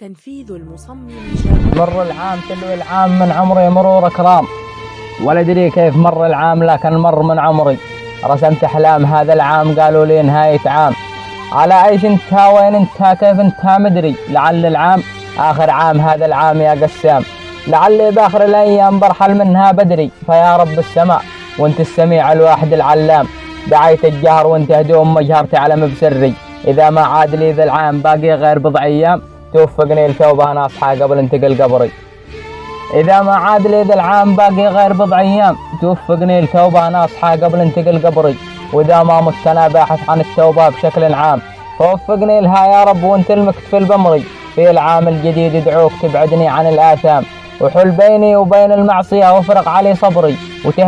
تنفيذ المصمم مر العام تلو العام من عمري مرور كرام ولا أدري كيف مر العام لكن مر من عمري. رسمت أحلام هذا العام قالوا لي نهاية عام. على أيش انت وين انت كيف انت مدري. لعل العام آخر عام هذا العام يا قسام. لعلي بآخر الأيام برحل منها بدري. فيا رب السماء وانت السميع الواحد العلام. دعيت الجهر وانت هدوم مجهر تعلم بسري إذا ما عاد لي ذا العام باقي غير بضع أيام. توفقني لتوبة أنا أصحى قبل انتقل قبري. إذا ما عاد لي ذا العام باقي غير بضع أيام. توفقني لتوبة أنا أصحى قبل انتقل قبري. وإذا ما مت أنا باحث عن التوبة بشكل عام فوفقني لها يا رب وأنت المكتفل بمري في العام الجديد ادعوك تبعدني عن الآثام. وحل بيني وبين المعصية وافرق علي صبري. وتهدي